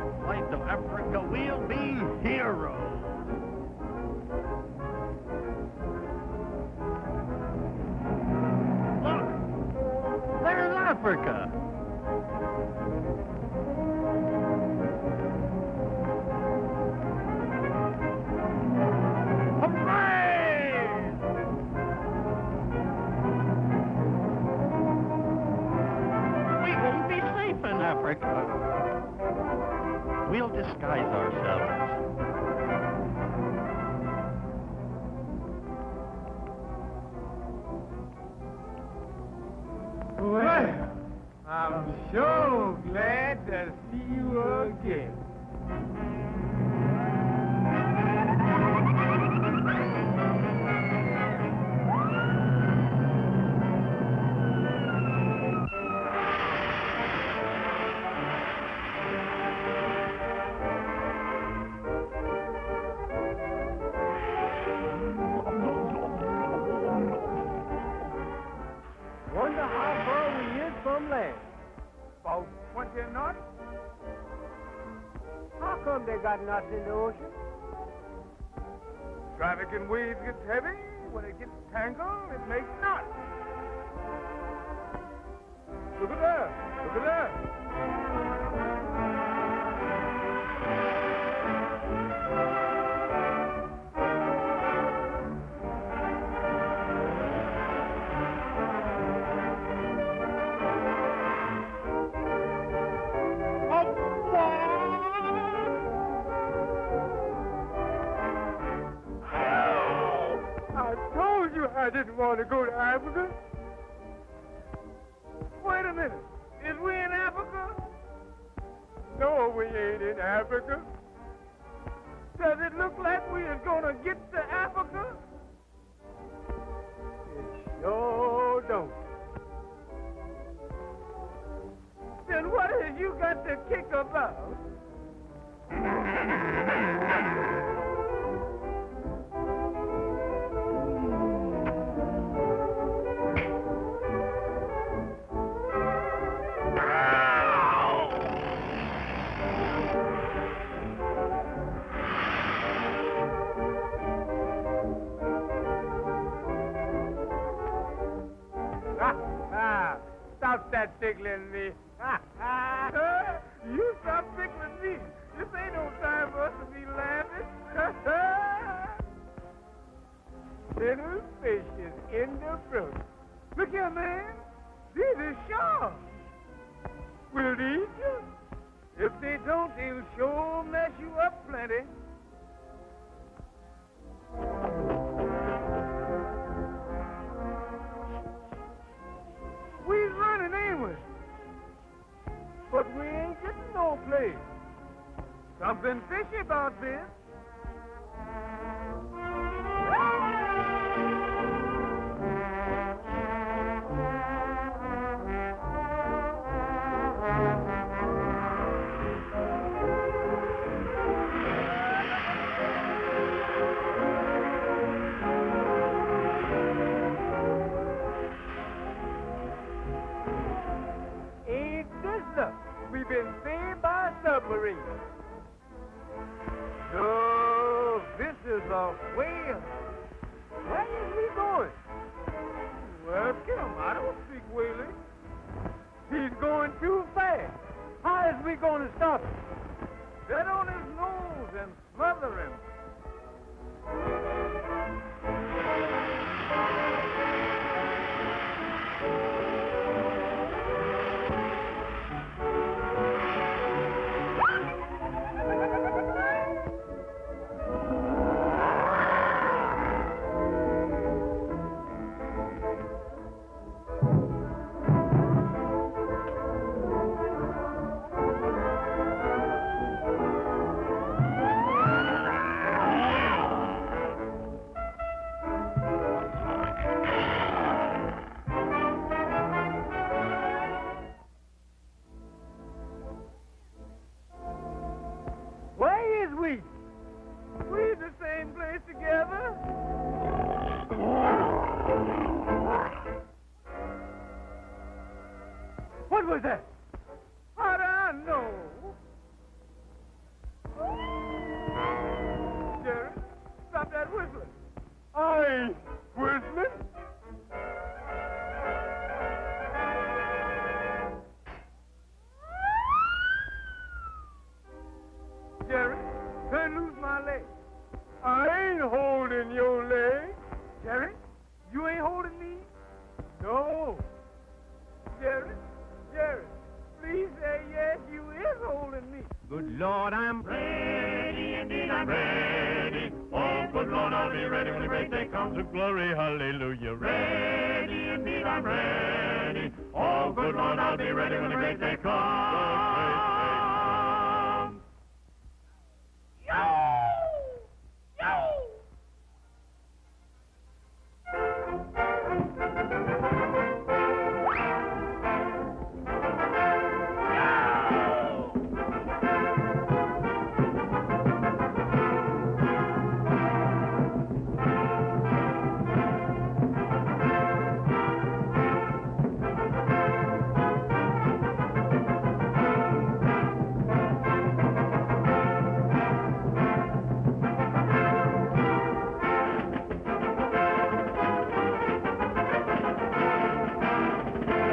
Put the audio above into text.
sides of Africa, we'll be heroes. Look, there's Africa. Hooray! We won't be safe in Africa. We'll disguise ourselves. Well, I'm sure glad to see you again. Come they got knots in the ocean? Traffic in waves gets heavy. When it gets tangled, it makes knots. Look at that. I didn't want to go to Africa. Wait a minute. Is we in Africa? No, we ain't in Africa. Does it look like we is gonna get to Africa? It sure don't. Then what has you got to kick about? Tickling me. You stop tickling me. This ain't no time for us to be laughing. Little fishes in the brook. Look here, man. These are sharks. Will eat you? If they don't, they'll sure mess you up plenty. Something fishy about this. Whale. Where is he going? Well, Kim, I don't speak whaling. He's going too fast. How is we going to stop him? Get on his nose and smother him. What was that? How do I know? Jerry, stop that whistling. I whistling? Jerry, turn lose my leg. I ain't holding your leg. Jerry, you ain't holding me? No. Is holding me. Good Lord, I'm Ready, indeed I'm ready. Oh, good Lord, I'll be ready when the great day comes. to glory, hallelujah. Ready, indeed I'm ready. Oh, good Lord, I'll be ready when the great day comes.